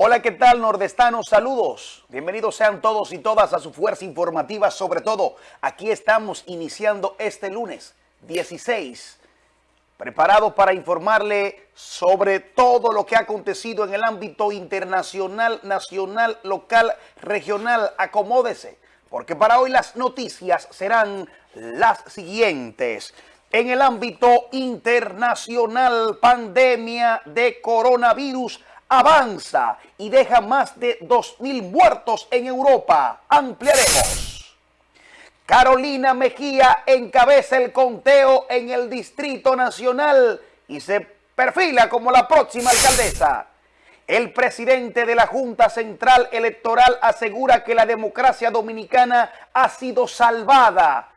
Hola, ¿qué tal nordestanos? Saludos. Bienvenidos sean todos y todas a su fuerza informativa. Sobre todo, aquí estamos iniciando este lunes 16, preparados para informarle sobre todo lo que ha acontecido en el ámbito internacional, nacional, local, regional. Acomódese, porque para hoy las noticias serán las siguientes. En el ámbito internacional, pandemia de coronavirus avanza y deja más de 2.000 muertos en Europa. Ampliaremos. Carolina Mejía encabeza el conteo en el Distrito Nacional y se perfila como la próxima alcaldesa. El presidente de la Junta Central Electoral asegura que la democracia dominicana ha sido salvada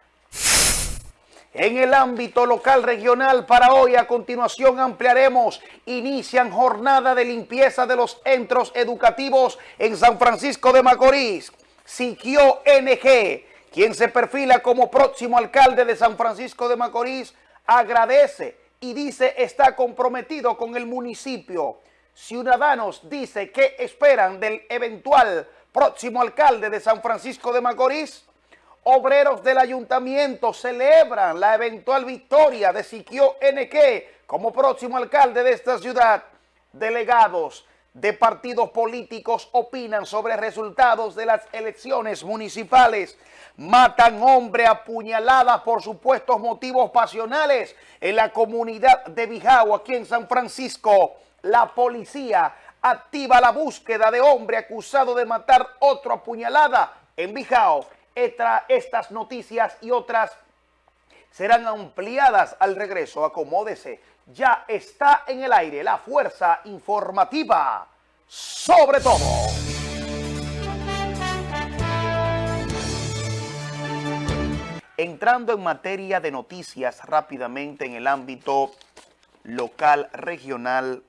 en el ámbito local regional, para hoy a continuación ampliaremos, inician jornada de limpieza de los centros educativos en San Francisco de Macorís. Siquio NG, quien se perfila como próximo alcalde de San Francisco de Macorís, agradece y dice está comprometido con el municipio. Ciudadanos dice que esperan del eventual próximo alcalde de San Francisco de Macorís. Obreros del ayuntamiento celebran la eventual victoria de Siquio NQ como próximo alcalde de esta ciudad. Delegados de partidos políticos opinan sobre resultados de las elecciones municipales. Matan hombre apuñalada por supuestos motivos pasionales en la comunidad de Bijao, aquí en San Francisco. La policía activa la búsqueda de hombre acusado de matar otro apuñalada en Bijao estas noticias y otras serán ampliadas al regreso. Acomódese. Ya está en el aire la fuerza informativa. Sobre todo. Entrando en materia de noticias rápidamente en el ámbito local, regional,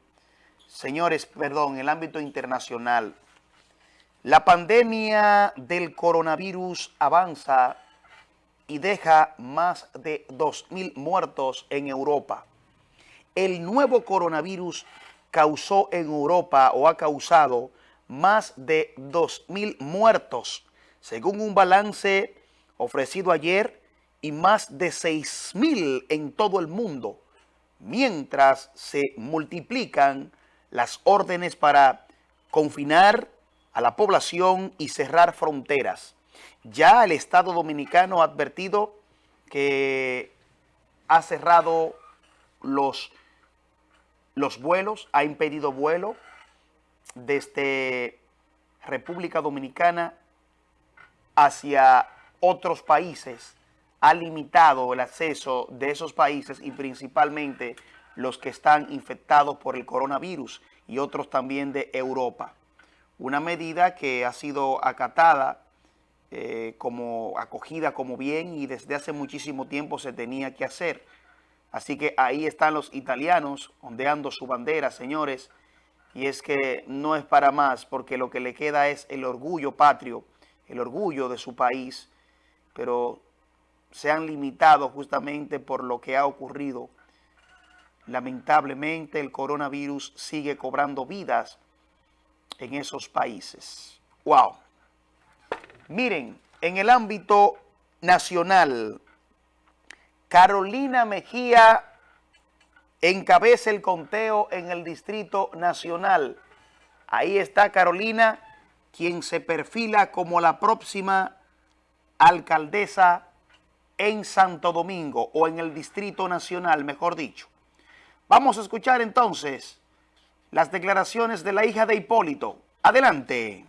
señores, perdón, en el ámbito internacional, la pandemia del coronavirus avanza y deja más de 2.000 muertos en Europa. El nuevo coronavirus causó en Europa o ha causado más de 2.000 muertos, según un balance ofrecido ayer, y más de 6.000 en todo el mundo, mientras se multiplican las órdenes para confinar a la población y cerrar fronteras. Ya el Estado Dominicano ha advertido que ha cerrado los, los vuelos, ha impedido vuelo desde República Dominicana hacia otros países, ha limitado el acceso de esos países y principalmente los que están infectados por el coronavirus y otros también de Europa una medida que ha sido acatada eh, como acogida como bien y desde hace muchísimo tiempo se tenía que hacer. Así que ahí están los italianos ondeando su bandera, señores, y es que no es para más porque lo que le queda es el orgullo patrio, el orgullo de su país, pero se han limitado justamente por lo que ha ocurrido. Lamentablemente el coronavirus sigue cobrando vidas en esos países. ¡Wow! Miren, en el ámbito nacional, Carolina Mejía encabeza el conteo en el Distrito Nacional. Ahí está Carolina, quien se perfila como la próxima alcaldesa en Santo Domingo, o en el Distrito Nacional, mejor dicho. Vamos a escuchar entonces las declaraciones de la hija de Hipólito. Adelante.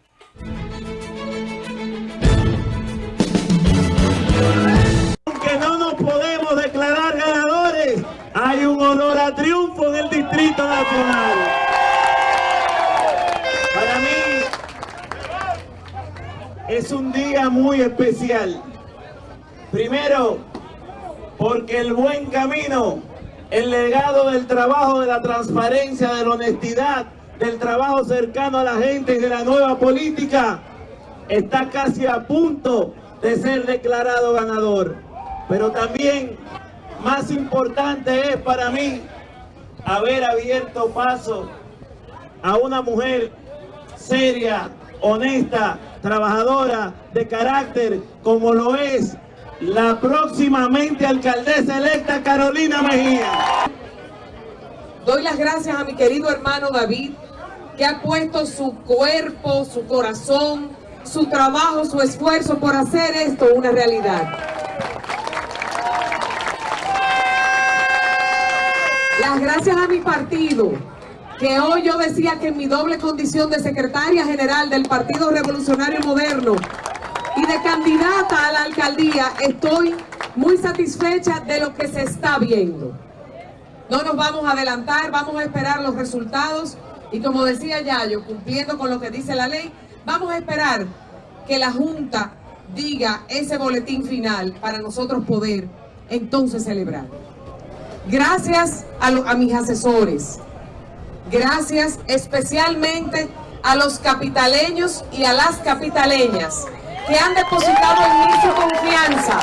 Aunque no nos podemos declarar ganadores, hay un honor a triunfo en el Distrito Nacional. Para mí es un día muy especial. Primero, porque el buen camino el legado del trabajo, de la transparencia, de la honestidad, del trabajo cercano a la gente y de la nueva política, está casi a punto de ser declarado ganador. Pero también más importante es para mí haber abierto paso a una mujer seria, honesta, trabajadora, de carácter, como lo es la próximamente alcaldesa electa Carolina Mejía. Doy las gracias a mi querido hermano David, que ha puesto su cuerpo, su corazón, su trabajo, su esfuerzo por hacer esto una realidad. Las gracias a mi partido, que hoy yo decía que en mi doble condición de secretaria general del Partido Revolucionario Moderno y de candidata a la alcaldía, estoy muy satisfecha de lo que se está viendo. No nos vamos a adelantar, vamos a esperar los resultados y como decía Yayo, cumpliendo con lo que dice la ley, vamos a esperar que la Junta diga ese boletín final para nosotros poder entonces celebrar. Gracias a, mis asesores, gracias especialmente a los capitaleños y a las capitaleñas que han depositado en mí su confianza,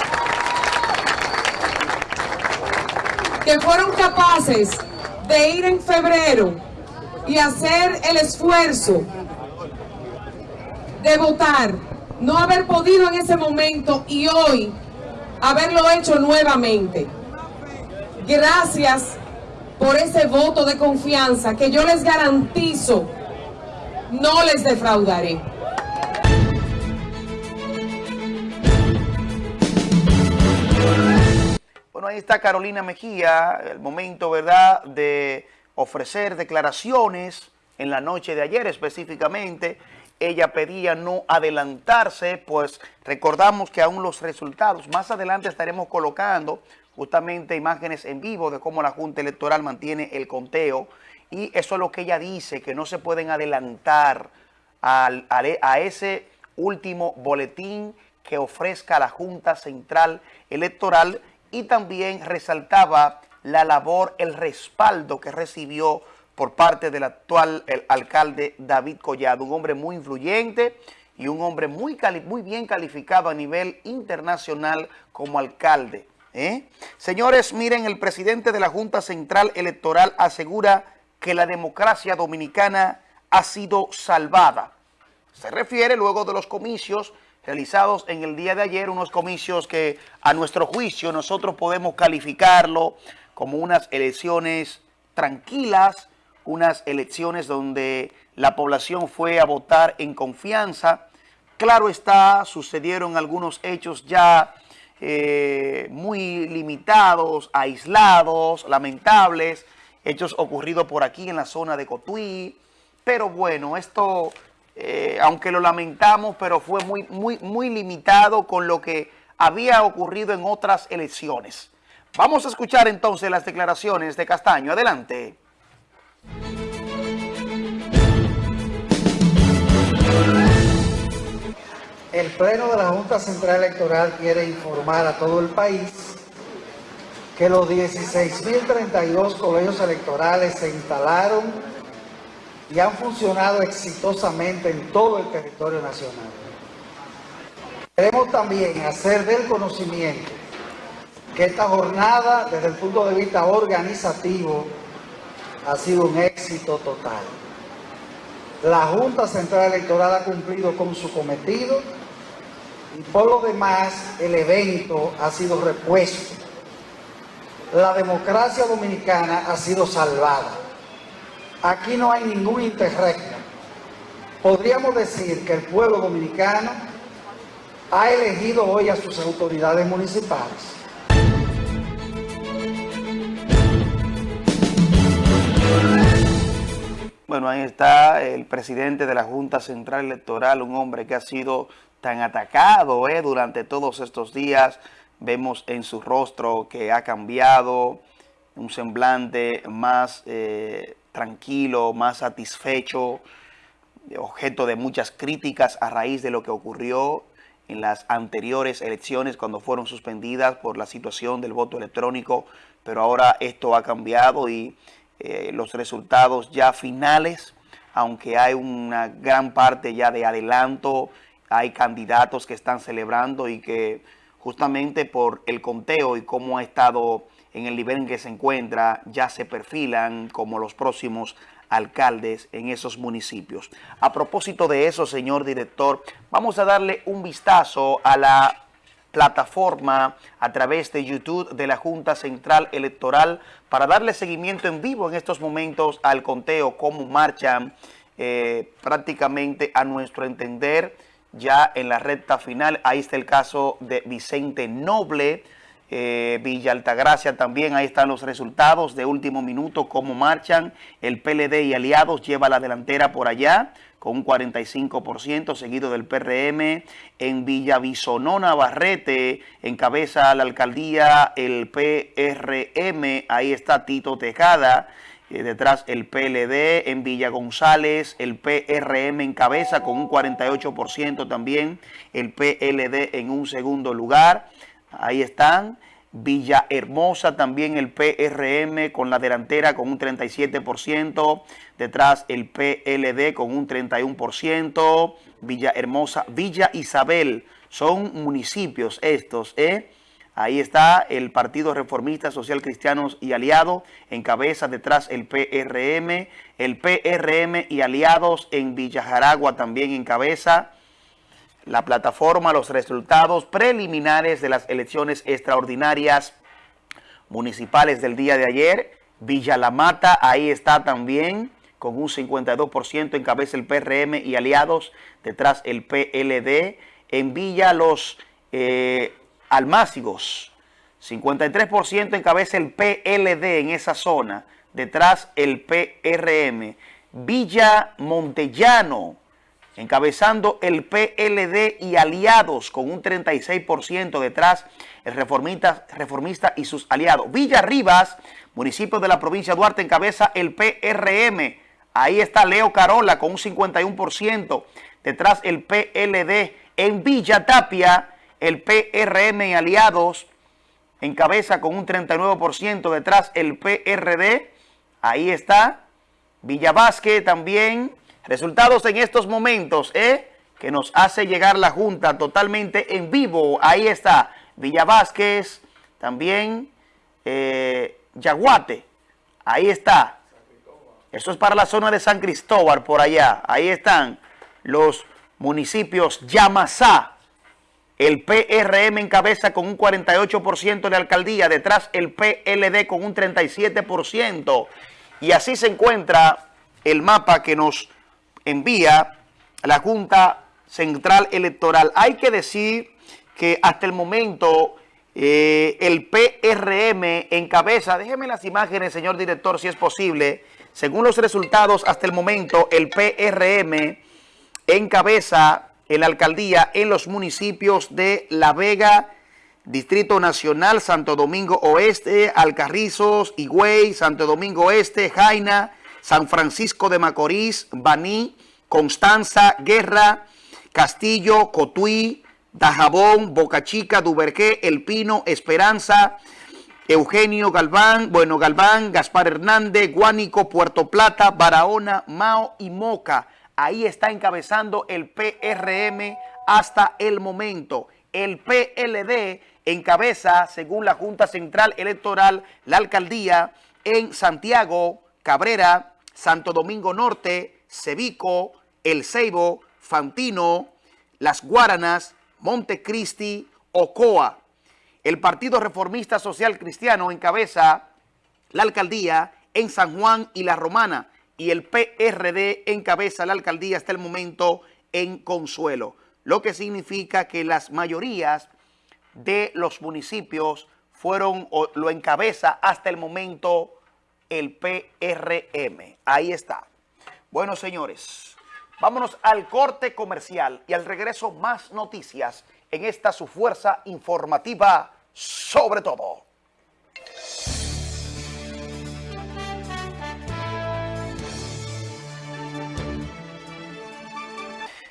que fueron capaces de ir en febrero y hacer el esfuerzo de votar, no haber podido en ese momento y hoy haberlo hecho nuevamente. Gracias por ese voto de confianza que yo les garantizo no les defraudaré. Ahí está Carolina Mejía, el momento, ¿verdad?, de ofrecer declaraciones en la noche de ayer específicamente. Ella pedía no adelantarse, pues recordamos que aún los resultados, más adelante estaremos colocando justamente imágenes en vivo de cómo la Junta Electoral mantiene el conteo y eso es lo que ella dice, que no se pueden adelantar al, a ese último boletín que ofrezca la Junta Central Electoral y también resaltaba la labor, el respaldo que recibió por parte del actual el alcalde David Collado, un hombre muy influyente y un hombre muy, muy bien calificado a nivel internacional como alcalde. ¿eh? Señores, miren, el presidente de la Junta Central Electoral asegura que la democracia dominicana ha sido salvada. Se refiere luego de los comicios realizados en el día de ayer, unos comicios que a nuestro juicio nosotros podemos calificarlo como unas elecciones tranquilas, unas elecciones donde la población fue a votar en confianza. Claro está, sucedieron algunos hechos ya eh, muy limitados, aislados, lamentables, hechos ocurridos por aquí en la zona de Cotuí, pero bueno, esto eh, aunque lo lamentamos, pero fue muy, muy, muy limitado con lo que había ocurrido en otras elecciones. Vamos a escuchar entonces las declaraciones de Castaño. Adelante. El Pleno de la Junta Central Electoral quiere informar a todo el país que los 16.032 colegios electorales se instalaron y han funcionado exitosamente en todo el territorio nacional. Queremos también hacer del conocimiento que esta jornada, desde el punto de vista organizativo, ha sido un éxito total. La Junta Central Electoral ha cumplido con su cometido y por lo demás el evento ha sido repuesto. La democracia dominicana ha sido salvada. Aquí no hay ningún interregno. Podríamos decir que el pueblo dominicano ha elegido hoy a sus autoridades municipales. Bueno, ahí está el presidente de la Junta Central Electoral, un hombre que ha sido tan atacado eh, durante todos estos días. Vemos en su rostro que ha cambiado, un semblante más eh, tranquilo, más satisfecho, objeto de muchas críticas a raíz de lo que ocurrió en las anteriores elecciones cuando fueron suspendidas por la situación del voto electrónico, pero ahora esto ha cambiado y eh, los resultados ya finales, aunque hay una gran parte ya de adelanto, hay candidatos que están celebrando y que justamente por el conteo y cómo ha estado en el nivel en que se encuentra, ya se perfilan como los próximos alcaldes en esos municipios. A propósito de eso, señor director, vamos a darle un vistazo a la plataforma a través de YouTube de la Junta Central Electoral para darle seguimiento en vivo en estos momentos al conteo, cómo marchan eh, prácticamente a nuestro entender ya en la recta final. Ahí está el caso de Vicente Noble, eh, Villa Altagracia también, ahí están los resultados de último minuto, cómo marchan. El PLD y aliados lleva la delantera por allá con un 45%, seguido del PRM. En Villavisonó, Navarrete, encabeza la alcaldía el PRM, ahí está Tito Tejada. Eh, detrás el PLD, en Villa González, el PRM encabeza con un 48% también, el PLD en un segundo lugar. Ahí están. Villahermosa también el PRM con la delantera con un 37%, detrás el PLD con un 31%, Villahermosa, Villa Isabel, son municipios estos, ¿eh? Ahí está el Partido Reformista Social Cristianos y Aliados, en cabeza detrás el PRM, el PRM y Aliados en Villajaragua también en cabeza, la plataforma, los resultados preliminares de las elecciones extraordinarias municipales del día de ayer. Villa La Mata, ahí está también, con un 52% en cabeza el PRM y aliados, detrás el PLD. En Villa Los eh, Almácigos, 53% en cabeza el PLD en esa zona, detrás el PRM. Villa Montellano, encabezando el PLD y aliados con un 36% detrás el reformista, reformista y sus aliados. Villa Rivas, municipio de la provincia de Duarte, encabeza el PRM. Ahí está Leo Carola con un 51%, detrás el PLD. En Villa Tapia, el PRM y aliados encabeza con un 39%, detrás el PRD. Ahí está. Villa Vázquez también Resultados en estos momentos, ¿eh? Que nos hace llegar la Junta totalmente en vivo. Ahí está Villa Vázquez, también eh, Yaguate. Ahí está. Eso es para la zona de San Cristóbal, por allá. Ahí están los municipios Yamasá. El PRM encabeza con un 48% de alcaldía. Detrás el PLD con un 37%. Y así se encuentra el mapa que nos envía la Junta Central Electoral. Hay que decir que hasta el momento eh, el PRM encabeza, déjeme las imágenes, señor director, si es posible. Según los resultados, hasta el momento, el PRM encabeza en la alcaldía en los municipios de La Vega, Distrito Nacional, Santo Domingo Oeste, Alcarrizos, Higüey, Santo Domingo Oeste, Jaina, San Francisco de Macorís, Baní, Constanza, Guerra, Castillo, Cotuí, Dajabón, Boca Chica, Duvergé, El Pino, Esperanza, Eugenio Galván, Bueno Galván, Gaspar Hernández, Guánico, Puerto Plata, Barahona, Mao y Moca. Ahí está encabezando el PRM hasta el momento. El PLD encabeza, según la Junta Central Electoral, la alcaldía en Santiago, Cabrera, Santo Domingo Norte, Cevico, El Ceibo, Fantino, Las Guaranas, Montecristi, Ocoa. El Partido Reformista Social Cristiano encabeza la alcaldía en San Juan y La Romana y el PRD encabeza la alcaldía hasta el momento en Consuelo, lo que significa que las mayorías de los municipios fueron o lo encabeza hasta el momento el PRM. Ahí está. Bueno, señores, vámonos al corte comercial y al regreso más noticias en esta su fuerza informativa sobre todo.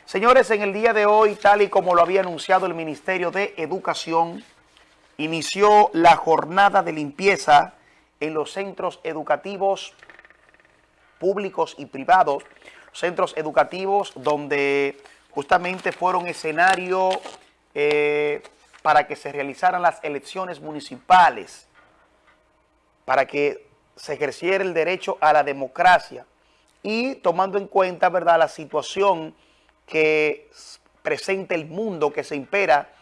Señores, en el día de hoy, tal y como lo había anunciado el Ministerio de Educación, inició la jornada de limpieza en los centros educativos públicos y privados, centros educativos donde justamente fueron escenario eh, para que se realizaran las elecciones municipales, para que se ejerciera el derecho a la democracia, y tomando en cuenta, ¿verdad?, la situación que presenta el mundo, que se impera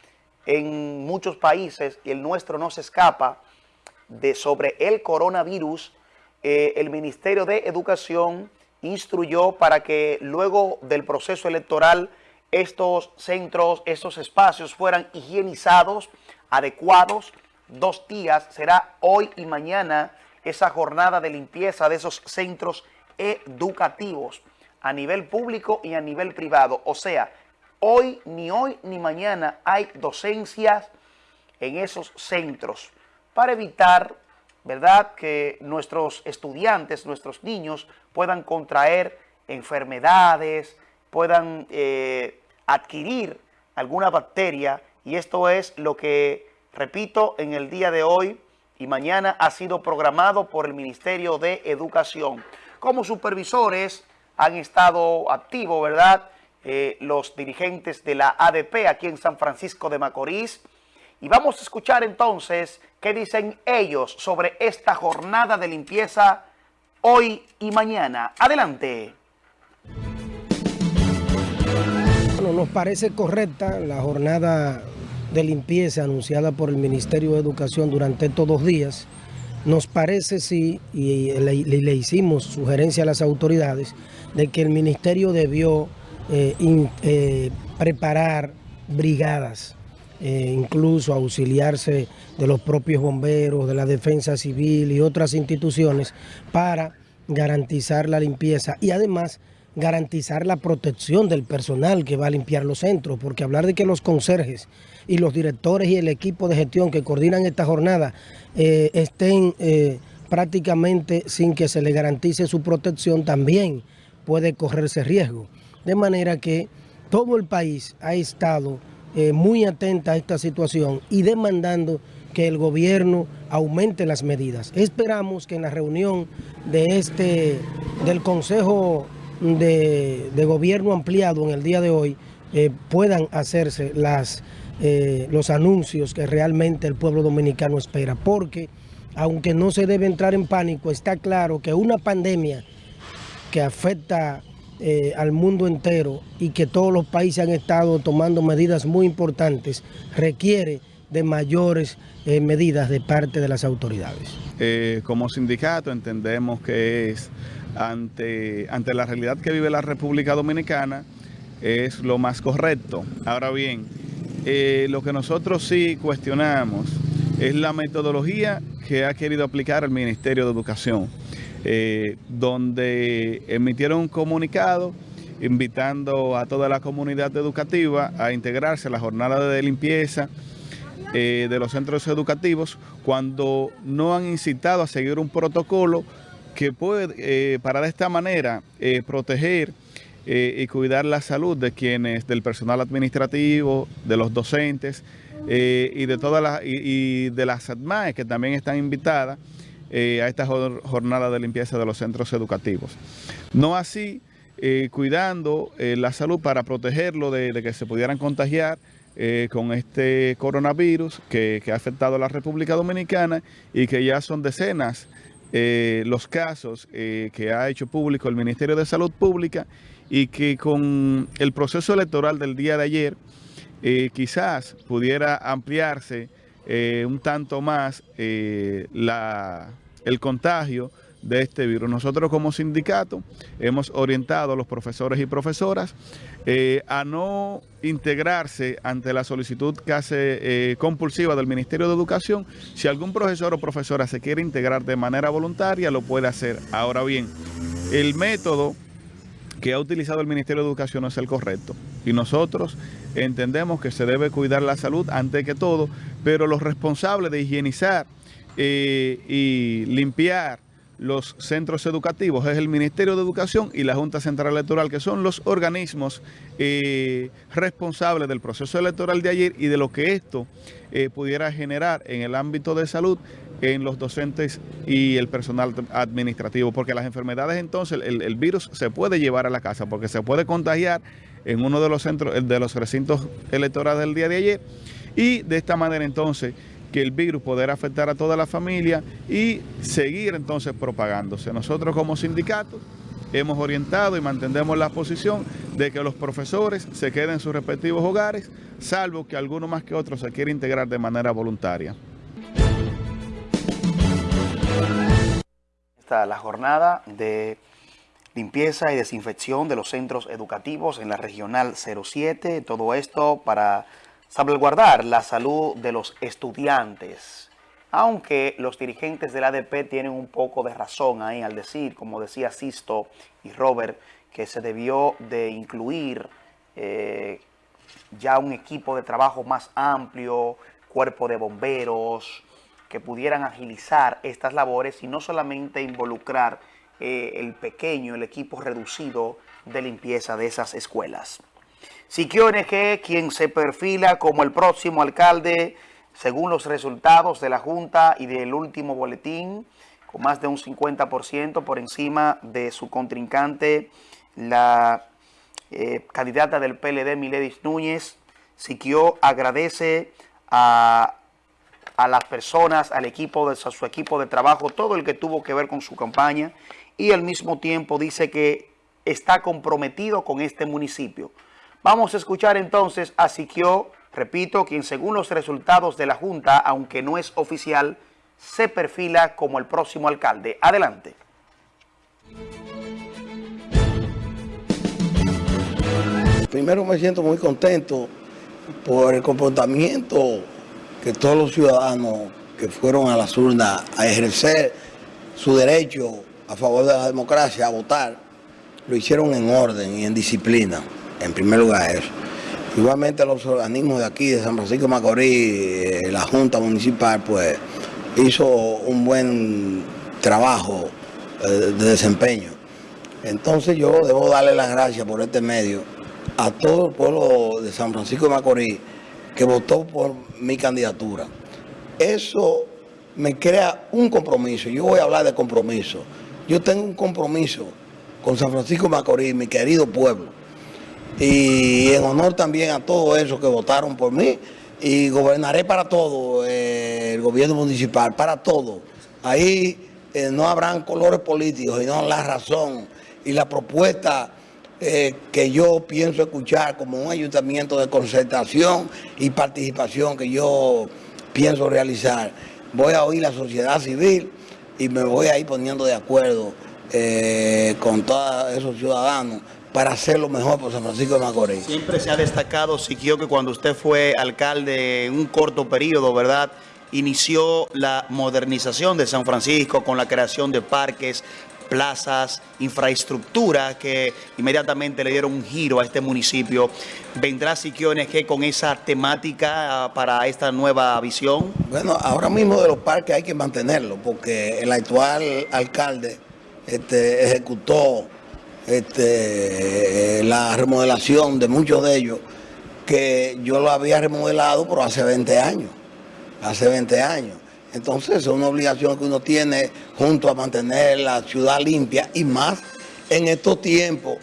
en muchos países y el nuestro no se escapa de sobre el coronavirus, eh, el Ministerio de Educación instruyó para que luego del proceso electoral estos centros, estos espacios fueran higienizados, adecuados. Dos días, será hoy y mañana esa jornada de limpieza de esos centros educativos a nivel público y a nivel privado. O sea, hoy, ni hoy, ni mañana hay docencias en esos centros para evitar, ¿verdad?, que nuestros estudiantes, nuestros niños puedan contraer enfermedades, puedan eh, adquirir alguna bacteria y esto es lo que, repito, en el día de hoy y mañana ha sido programado por el Ministerio de Educación. Como supervisores han estado activos, ¿verdad?, eh, los dirigentes de la ADP aquí en San Francisco de Macorís. Y vamos a escuchar entonces qué dicen ellos sobre esta jornada de limpieza hoy y mañana. Adelante. Bueno, nos parece correcta la jornada de limpieza anunciada por el Ministerio de Educación durante estos dos días. Nos parece, sí, y le, hicimos sugerencia a las autoridades, de que el Ministerio debió eh, eh, preparar brigadas, eh, incluso auxiliarse de los propios bomberos, de la defensa civil y otras instituciones para garantizar la limpieza y además garantizar la protección del personal que va a limpiar los centros, porque hablar de que los conserjes y los directores y el equipo de gestión que coordinan esta jornada eh, estén eh, prácticamente sin que se le garantice su protección, también puede correrse riesgo. De manera que todo el país ha estado eh, muy atenta a esta situación y demandando que el gobierno aumente las medidas. Esperamos que en la reunión de este, del Consejo de, gobierno ampliado en el día de hoy eh, puedan hacerse las, eh, los anuncios que realmente el pueblo dominicano espera. Porque aunque no se debe entrar en pánico, está claro que una pandemia que afecta eh, al mundo entero y que todos los países han estado tomando medidas muy importantes, requiere de mayores medidas de parte de las autoridades. como sindicato entendemos que es ante, ante la realidad que vive la República Dominicana es lo más correcto. Ahora bien, eh, lo que nosotros sí cuestionamos es la metodología que ha querido aplicar el Ministerio de Educación, eh, donde emitieron un comunicado invitando a toda la comunidad educativa a integrarse a la jornada de limpieza eh, de los centros educativos cuando no han incitado a seguir un protocolo que puede, eh, para de esta manera, proteger y cuidar la salud de quienes, del personal administrativo, de los docentes y de todas las y, de las ADMAE que también están invitadas a esta jornada de limpieza de los centros educativos. No así, cuidando la salud para protegerlo de, que se pudieran contagiar con este coronavirus que, que, ha afectado a la República Dominicana y que ya son decenas eh, los casos eh, que ha hecho público el Ministerio de Salud Pública y que con el proceso electoral del día de ayer eh, quizás pudiera ampliarse un tanto más la, el contagio de este virus. Nosotros como sindicato hemos orientado a los profesores y profesoras eh, a no integrarse ante la solicitud eh, compulsiva del Ministerio de Educación. Si algún profesor o profesora se quiere integrar de manera voluntaria, lo puede hacer. Ahora bien, el método que ha utilizado el Ministerio de Educación no es el correcto. Y nosotros entendemos que se debe cuidar la salud antes que todo, pero los responsables de higienizar eh, y limpiar los centros educativos, es el Ministerio de Educación y la Junta Central Electoral, que son los organismos eh, responsables del proceso electoral de ayer y de lo que esto eh, pudiera generar en el ámbito de salud en los docentes y el personal administrativo, porque las enfermedades entonces, el, virus se puede llevar a la casa, porque se puede contagiar en uno de los centros, de los recintos electorales del día de ayer, y de esta manera entonces que el virus poder afectar a toda la familia y seguir entonces propagándose. Nosotros como sindicato hemos orientado y mantendemos la posición de que los profesores se queden en sus respectivos hogares, salvo que alguno más que otro se quiera integrar de manera voluntaria. La jornada de limpieza y desinfección de los centros educativos en la regional 07, todo esto para salvaguardar la salud de los estudiantes. Aunque los dirigentes del ADP tienen un poco de razón ahí al decir, como decía Sisto y Robert, que se debió de incluir eh, ya un equipo de trabajo más amplio, cuerpo de bomberos, que pudieran agilizar estas labores y no solamente involucrar eh, el pequeño, el equipo reducido de limpieza de esas escuelas. Siquio NG, quien se perfila como el próximo alcalde, según los resultados de la Junta y del último boletín, con más de un 50% por encima de su contrincante, la eh, candidata del PLD, Miledis Núñez. Siquio agradece a, a las personas, al equipo, de, a su equipo de trabajo, todo el que tuvo que ver con su campaña y al mismo tiempo dice que está comprometido con este municipio. Vamos a escuchar entonces a Siquio, repito, quien según los resultados de la Junta, aunque no es oficial, se perfila como el próximo alcalde. Adelante. Primero me siento muy contento por el comportamiento que todos los ciudadanos que fueron a las urnas a ejercer su derecho a favor de la democracia, a votar, lo hicieron en orden y en disciplina, en primer lugar eso. Igualmente los organismos de aquí, de San Francisco de Macorís, eh, la Junta Municipal, pues hizo un buen trabajo eh, de desempeño. Entonces yo debo darle las gracias por este medio a todo el pueblo de San Francisco de Macorís que votó por mi candidatura. Eso me crea un compromiso. Yo voy a hablar de compromiso. Yo tengo un compromiso con San Francisco Macorís, mi querido pueblo. Y en honor también a todos esos que votaron por mí. Y gobernaré para todo, eh, el gobierno municipal, para todo. Ahí eh, no habrán colores políticos, sino la razón y la propuesta eh, que yo pienso escuchar como un ayuntamiento de concertación y participación que yo pienso realizar. Voy a oír la sociedad civil y me voy a ir poniendo de acuerdo eh, con todos esos ciudadanos para hacer lo mejor por San Francisco de Macorís. Siempre se ha destacado, Siquio, que cuando usted fue alcalde en un corto periodo, ¿verdad?, inició la modernización de San Francisco con la creación de parques, plazas, infraestructura que inmediatamente le dieron un giro a este municipio. ¿Vendrá Siquio NG con esa temática ah, para esta nueva visión? Bueno, ahora mismo de los parques hay que mantenerlo porque el actual alcalde este, ejecutó este, la remodelación de muchos de ellos que yo lo había remodelado pero hace 20 años, hace 20 años. Entonces es una obligación que uno tiene junto a mantener la ciudad limpia y más en estos tiempos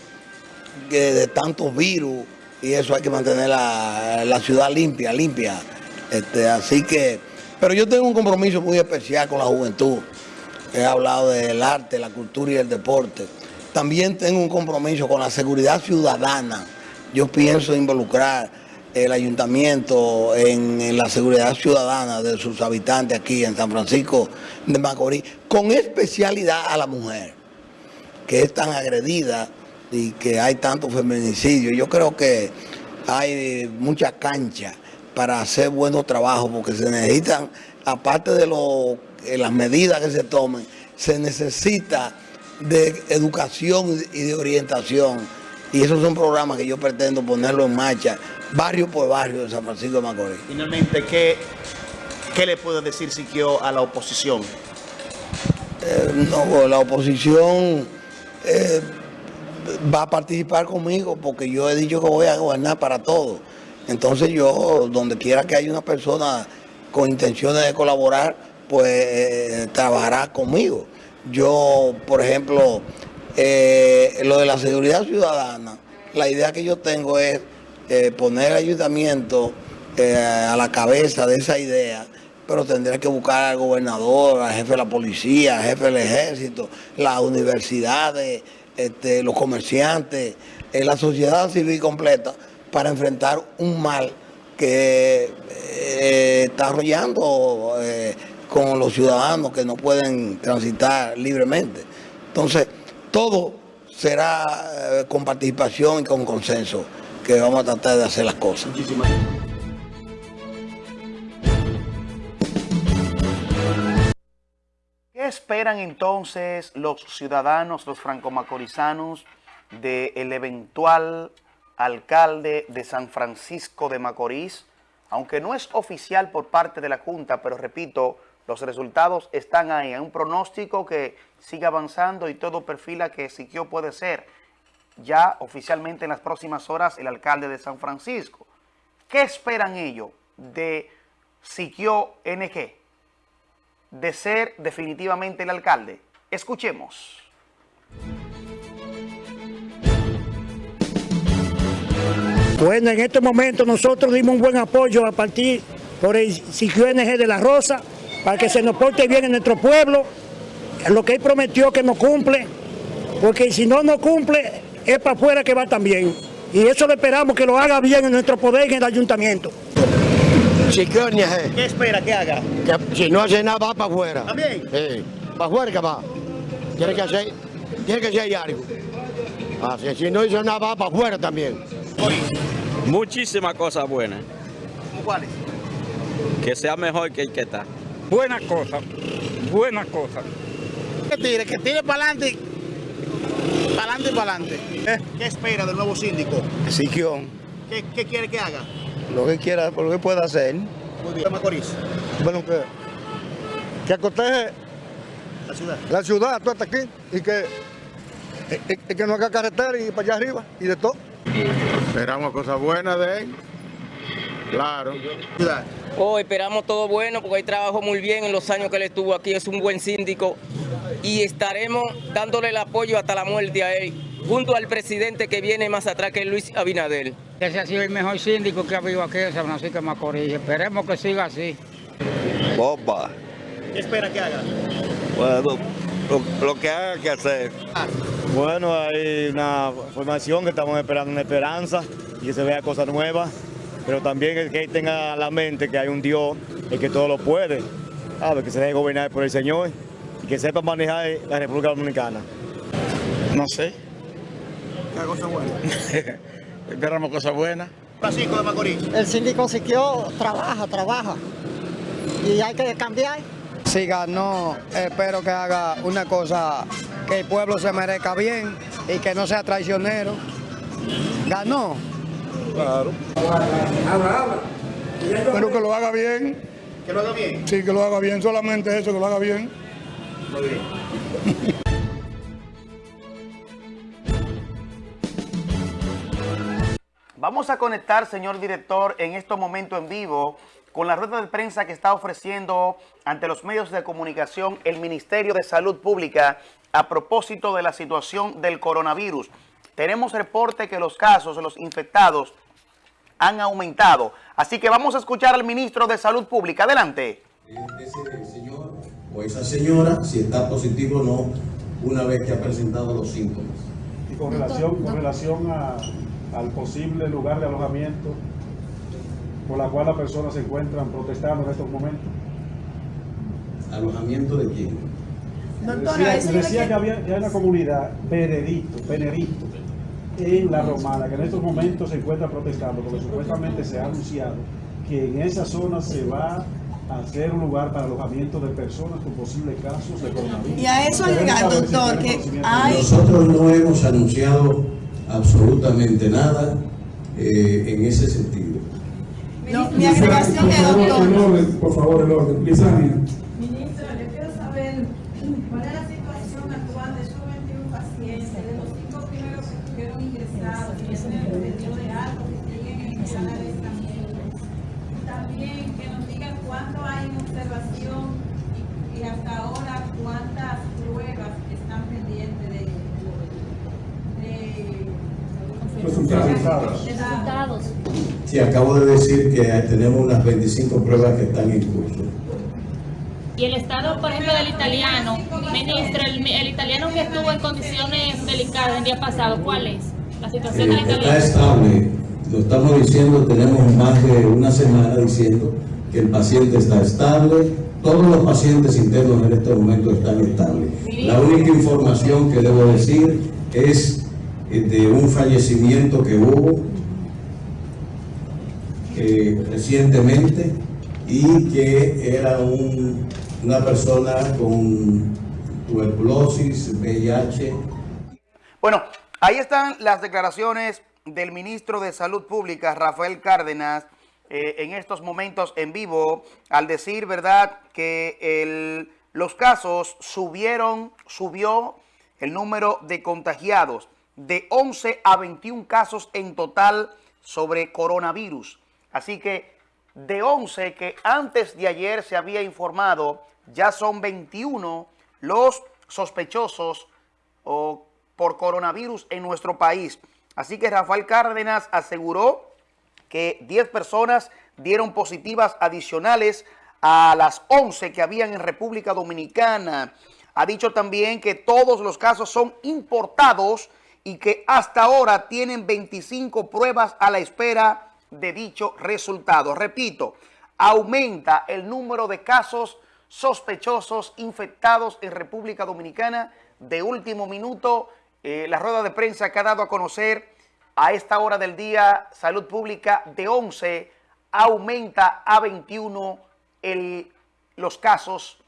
de tantos virus y eso hay que mantener la, ciudad limpia, limpia. Este, así que, pero yo tengo un compromiso muy especial con la juventud. He hablado del arte, la cultura y el deporte. También tengo un compromiso con la seguridad ciudadana. Yo pienso involucrar el ayuntamiento en, la seguridad ciudadana de sus habitantes aquí en San Francisco de Macorís, con especialidad a la mujer, que es tan agredida y que hay tanto feminicidio. Yo creo que hay mucha cancha para hacer buenos trabajos, porque se necesitan, aparte de lo, las medidas que se tomen, se necesita de educación y de orientación. Y esos son programas que yo pretendo ponerlo en marcha barrio por barrio de San Francisco de Macorís. Finalmente, ¿qué, qué le puede decir Siquio a la oposición? Eh, no, la oposición eh, va a participar conmigo porque yo he dicho que voy a gobernar para todos. Entonces yo, donde quiera que haya una persona con intenciones de colaborar, pues eh, trabajará conmigo. Yo, por ejemplo, lo de la seguridad ciudadana, la idea que yo tengo es eh, poner el ayuntamiento eh, a la cabeza de esa idea, pero tendría que buscar al gobernador, al jefe de la policía, al jefe del ejército, las universidades, este, los comerciantes, eh, la sociedad civil completa para enfrentar un mal que eh, está arrollando eh, con los ciudadanos que no pueden transitar libremente. Entonces, todo será eh, con participación y con consenso que vamos a tratar de hacer las cosas. ¿Qué esperan entonces los ciudadanos, los franco-macorizanos, del eventual alcalde de San Francisco de Macorís? Aunque no es oficial por parte de la Junta, pero repito, los resultados están ahí. Hay un pronóstico que sigue avanzando y todo perfila que Siquio puede ser ya oficialmente en las próximas horas el alcalde de San Francisco. ¿Qué esperan ellos de Siquio NG? De ser definitivamente el alcalde. Escuchemos. Bueno, en este momento nosotros dimos un buen apoyo a partir por el Siquio NG de la Rosa para que se nos porte bien en nuestro pueblo, lo que él prometió que no cumple, porque si no no cumple, es para afuera que va también. Y eso le esperamos que lo haga bien en nuestro poder en el ayuntamiento. ¿Qué espera que haga? que si no hace nada va para afuera. ¿También? Sí, para afuera que va. Tiene que hacer, tiene que hacer algo. Así, si no hizo nada va para afuera también. Muchísimas cosas buenas. ¿Cuáles? Que sea mejor que el que está. Buenas cosas, buenas cosas. Que tire, que tire para adelante, para adelante y para adelante. ¿Qué espera del nuevo síndico? Siquio, ¿Qué, qué quiere que haga? lo que quiera, lo que pueda hacer. Muy bien. Macorís, Bueno, que, que acoteje la ciudad. la ciudad, tú hasta aquí, y que, y, y que no haga carretera y para allá arriba, y de todo. Esperamos cosas buenas de él. Claro. Oh, esperamos todo bueno porque él trabajó muy bien en los años que él estuvo aquí, es un buen síndico y estaremos dándole el apoyo hasta la muerte a él, junto al presidente que viene más atrás que es Luis Abinader. Ese ha sido el mejor síndico que ha habido aquí en San Francisco de Macorís. Esperemos que siga así. Bomba. ¿Qué espera que haga? Bueno, lo, lo que haga que hacer. Bueno, hay una formación que estamos esperando una esperanza y que se vea cosas nuevas, pero también el que tenga la mente que hay un Dios, el que todo lo puede, ¿sabe? que se deje gobernar por el Señor y que sepa manejar la República Dominicana. No sé. ¿Qué haga cosas buenas? Esperamos cosas buenas. Francisco de Macorís. El síndico Siquio trabaja, trabaja. Y hay que cambiar. Si ganó, espero que haga una cosa que el pueblo se merezca bien y que no sea traicionero. Ganó. Espero que lo haga bien, Que lo haga bien. sí, que lo haga bien, solamente eso, que lo haga bien. Muy bien. Vamos a conectar, señor director, en este momento en vivo con la rueda de prensa que está ofreciendo ante los medios de comunicación el Ministerio de Salud Pública a propósito de la situación del coronavirus. Tenemos reporte que los casos, los infectados, han aumentado. Así que vamos a escuchar al ministro de Salud Pública. Adelante. ese señor o esa señora si está positivo o no una vez que ha presentado los síntomas. Y con relación, con relación a- al posible lugar de alojamiento por la cual las personas se encuentran protestando en estos momentos. ¿Alojamiento de quién? Decía, decía que había que hay una comunidad, Benedicto, Benedicto, en La Romana, que en estos momentos se encuentra protestando, porque supuestamente se ha anunciado que en esa zona se va a hacer un lugar para alojamiento de personas con posibles casos de coronavirus. Y a eso llegar, doctor, que hay- Nosotros no hemos anunciado absolutamente nada eh, en ese sentido. No, mi agregación es, doctor. por favor, el orden. Lisania. Ministro, yo quiero saber cuál es la situación actual de esos 21 pacientes, de los cinco primeros que estuvieron ingresados, que tienen el pedido de algo, que siguen en sala de tratamiento. Y también que nos digan cuánto hay en observación y, y hasta ahora cuántas pruebas están pendientes de, de, Resultados. de resultados. Sí, acabo de decir que tenemos unas 25 pruebas que están en curso. Y el estado, por ejemplo, del italiano, ministro, el, el italiano que estuvo en condiciones delicadas el día pasado, ¿cuál es la situación del Eh, está italiano? estable, lo estamos diciendo, tenemos más de una semana diciendo que el paciente está estable, todos los pacientes internos en este momento están estables. La única información que debo decir es eh, de un fallecimiento que hubo eh, recientemente y que era un- una persona con tuberculosis, VIH, Bueno, ahí están las declaraciones del ministro de Salud Pública, Rafael Cárdenas, eh, en estos momentos en vivo, al decir, ¿verdad?, que el- los casos subieron, subió el número de contagiados de 11 a 21 casos en total sobre coronavirus. Así que de 11 que antes de ayer se había informado, ya son 21 los sospechosos por coronavirus en nuestro país. Así que Rafael Cárdenas aseguró que 10 personas dieron positivas adicionales a las 11 que habían en República Dominicana. Ha dicho también que todos los casos son importados y que hasta ahora tienen 25 pruebas a la espera de dicho resultado. Repito, aumenta el número de casos sospechosos infectados en República Dominicana. De último minuto, eh, la rueda de prensa que ha dado a conocer a esta hora del día, Salud Pública de 11 aumenta a 21 el- los casos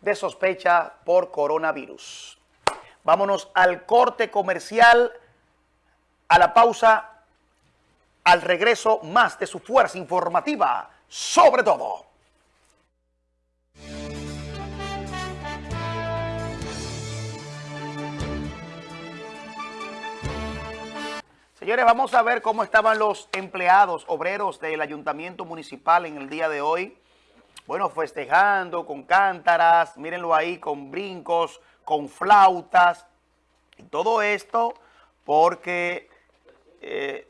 de sospecha por coronavirus. Vámonos al corte comercial, a la pausa, al regreso más de su fuerza informativa, sobre todo. Señores, vamos a ver cómo estaban los empleados, obreros del ayuntamiento municipal en el día de hoy. Bueno, festejando con cántaras, mírenlo ahí, con brincos, con flautas. Y todo esto porque eh,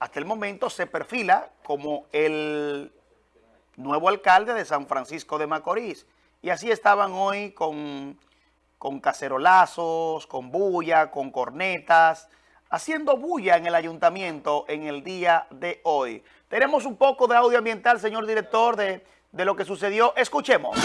hasta el momento, se perfila como el nuevo alcalde de San Francisco de Macorís. Y así estaban hoy con, con cacerolazos, con bulla, con cornetas, haciendo bulla en el ayuntamiento en el día de hoy. Tenemos un poco de audio ambiental, señor director, de, de lo que sucedió. Escuchemos.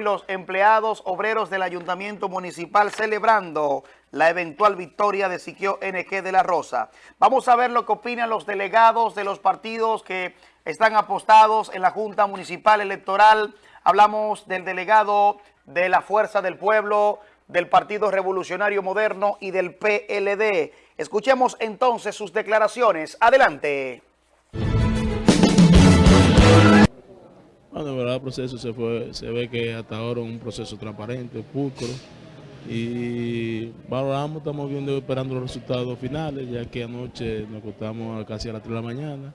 Los empleados obreros del ayuntamiento municipal celebrando la eventual victoria de Siquio NG de la Rosa. Vamos a ver lo que opinan los delegados de los partidos que están apostados en la Junta Municipal Electoral. Hablamos del delegado de la Fuerza del Pueblo, del Partido Revolucionario Moderno y del PLD. Escuchemos entonces sus declaraciones. Adelante. Bueno, de verdad el proceso se fue, se ve que hasta ahora es un proceso transparente, pulcro, y valoramos, estamos viendo, esperando los resultados finales, ya que anoche nos acostamos casi a las 3 de la mañana,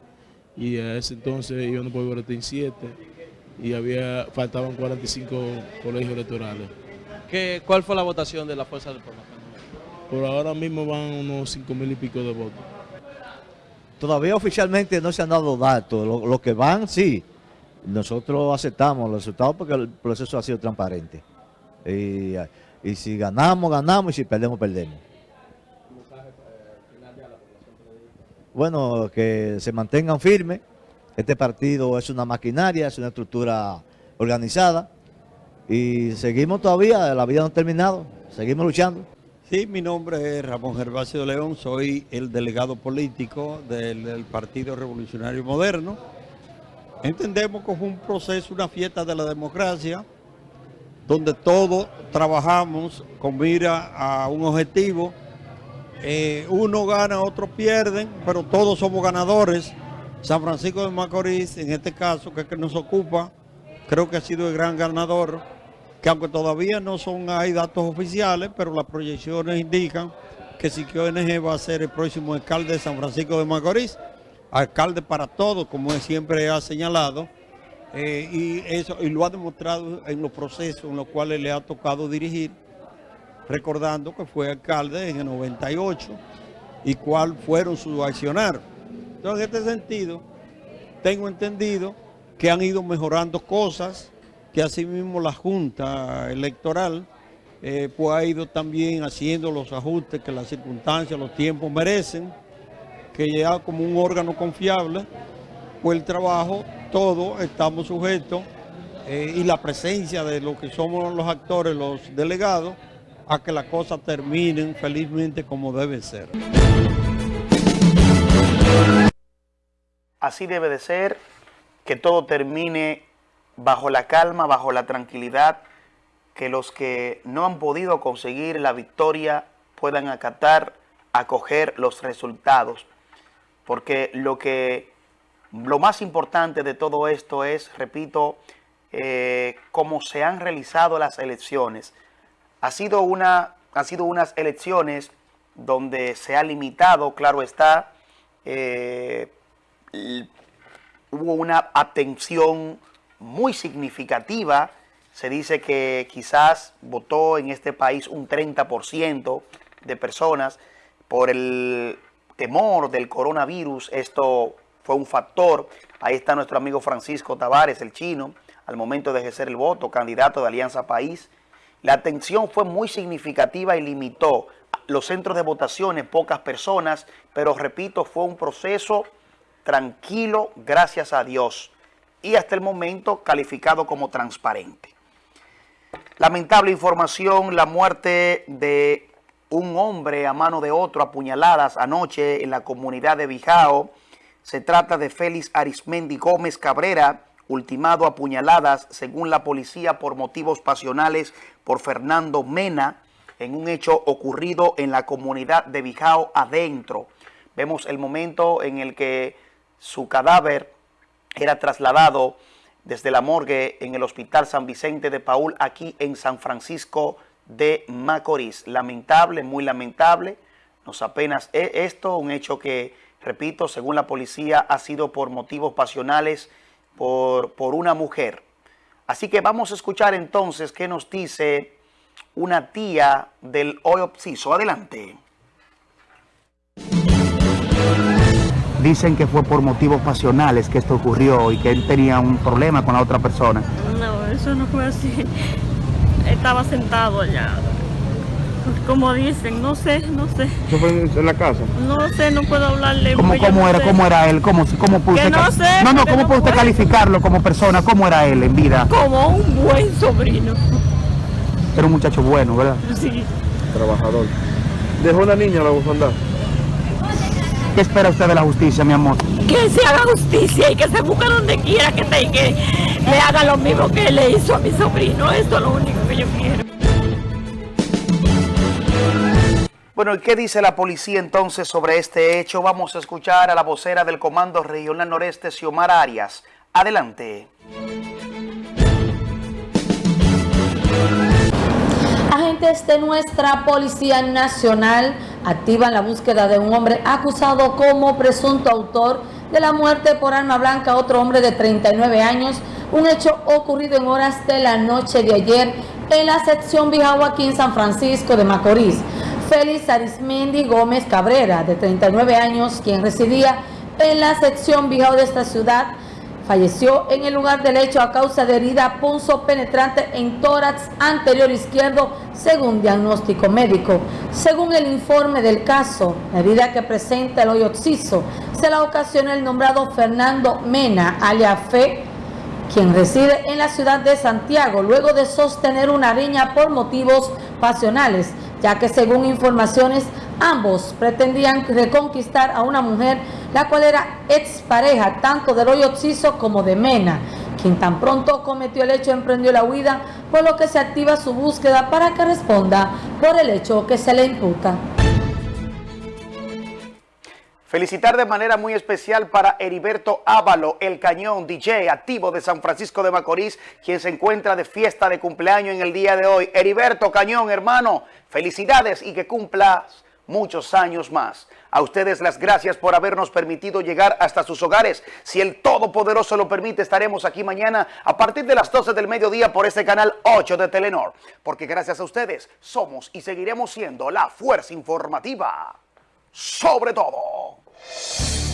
y a ese entonces yo no puedo ver en 7, y había, faltaban 45 colegios electorales. ¿Qué, ¿Cuál fue la votación de la Fuerza del Pueblo? Por ahora mismo van unos 5 mil y pico de votos. Todavía oficialmente no se han dado datos. Lo, lo que van, sí. Nosotros aceptamos los resultados porque el proceso ha sido transparente. Y, si ganamos, ganamos, y si perdemos, perdemos. Bueno, que se mantengan firmes. Este partido es una maquinaria, es una estructura organizada. Y seguimos todavía, la vida no ha terminado. Seguimos luchando. Sí, mi nombre es Ramón Gervasio León, soy el delegado político del Partido Revolucionario Moderno. Entendemos que fue un proceso, una fiesta de la democracia, donde todos trabajamos con mira a un objetivo. Eh, uno gana, otros pierden, pero todos somos ganadores. San Francisco de Macorís, en este caso, que es que nos ocupa, creo que ha sido el gran ganador, que aunque todavía no son hay datos oficiales, pero las proyecciones indican que Siquio NG va a ser el próximo alcalde de San Francisco de Macorís, alcalde para todos, como siempre ha señalado, eh, y, eso, y lo ha demostrado en los procesos en los cuales le ha tocado dirigir, recordando que fue alcalde en el 98 y cuál fueron sus accionarios. Entonces, en este sentido, tengo entendido que han ido mejorando cosas, que asimismo la Junta Electoral eh, pues ha ido también haciendo los ajustes que las circunstancias, los tiempos merecen, que ya como un órgano confiable, pues el trabajo, todo estamos sujetos eh, y la presencia de lo que somos los actores, los delegados, a que las cosas terminen felizmente como debe ser. Así debe de ser, que todo termine bajo la calma, bajo la tranquilidad, que los que no han podido conseguir la victoria puedan acatar, acoger los resultados. Porque lo que lo más importante de todo esto es, repito, eh, cómo se han realizado las elecciones. Ha sido, una, ha sido unas elecciones donde se ha limitado, claro está, eh, hubo una atención muy significativa se dice que quizás votó en este país un 30% de personas por el temor del coronavirus. Esto fue un factor. Ahí está nuestro amigo Francisco Tavares, el chino, al momento de ejercer el voto, candidato de Alianza País. La atención fue muy significativa y limitó los centros de votaciones, pocas personas, pero repito, fue un proceso tranquilo, gracias a Dios, y hasta el momento calificado como transparente. Lamentable información, la muerte de un hombre a mano de otro, apuñaladas anoche en la comunidad de Bijao. Se trata de Félix Arismendi Gómez Cabrera, ultimado a puñaladas, según la policía, por motivos pasionales por Fernando Mena, en un hecho ocurrido en la comunidad de Bijao adentro. Vemos el momento en el que su cadáver era trasladado desde la morgue en el Hospital San Vicente de Paul, aquí en San Francisco de Macorís. Lamentable, muy lamentable. Nos apenas esto, un hecho que, repito, según la policía, ha sido por motivos pasionales por, por una mujer. Así que vamos a escuchar entonces qué nos dice una tía del hoy obsiso. Adelante. Dicen que fue por motivos pasionales que esto ocurrió y que él tenía un problema con la otra persona. No, eso no fue así. Estaba sentado allá. Como dicen, no sé, no sé. ¿Eso fue en la casa? No sé, no puedo hablarle. ¿Cómo, cómo era, cómo era él? ¿Cómo, cómo pudo que no sé, no, no, ¿cómo puede usted calificarlo como persona? ¿Cómo era él en vida? Como un buen sobrino. Era un muchacho bueno, ¿verdad? Sí. Trabajador. ¿Dejó una niña la bufanda? ¿Qué espera usted de la justicia, mi amor? Que se haga justicia y que se busque donde quiera que, te, que le haga lo mismo que le hizo a mi sobrino. Esto es lo único que yo quiero. Bueno, ¿y qué dice la policía entonces sobre este hecho? Vamos a escuchar a la vocera del Comando Regional Noreste, Xiomara Arias. Adelante. Agentes de nuestra Policía Nacional activan la búsqueda de un hombre acusado como presunto autor de la muerte por arma blanca a otro hombre de 39 años, un hecho ocurrido en horas de la noche de ayer en la sección Bijagua aquí en San Francisco de Macorís. Félix Arismendi Gómez Cabrera, de 39 años, quien residía en la sección Bijao de esta ciudad, Falleció en el lugar del hecho a causa de herida punzo penetrante en tórax anterior izquierdo, según diagnóstico médico. Según el informe del caso, la herida que presenta el hoyo occiso se la ocasiona el nombrado Fernando Mena, alias Fe, quien reside en la ciudad de Santiago, luego de sostener una riña por motivos pasionales, ya que según informaciones Ambos pretendían reconquistar a una mujer, la cual era expareja tanto de Roy Oxiso como de Mena, quien tan pronto cometió el hecho emprendió la huida, por lo que se activa su búsqueda para que responda por el hecho que se le imputa. Felicitar de manera muy especial para Heriberto Ávalo, el cañón DJ activo de San Francisco de Macorís, quien se encuentra de fiesta de cumpleaños en el día de hoy. Heriberto Cañón, hermano, felicidades y que cumplas muchos años más. A ustedes las gracias por habernos permitido llegar hasta sus hogares. Si el Todopoderoso lo permite, estaremos aquí mañana a partir de las 12 del mediodía por este canal 8 de Telenor. Porque gracias a ustedes somos y seguiremos siendo la fuerza informativa sobre todo. you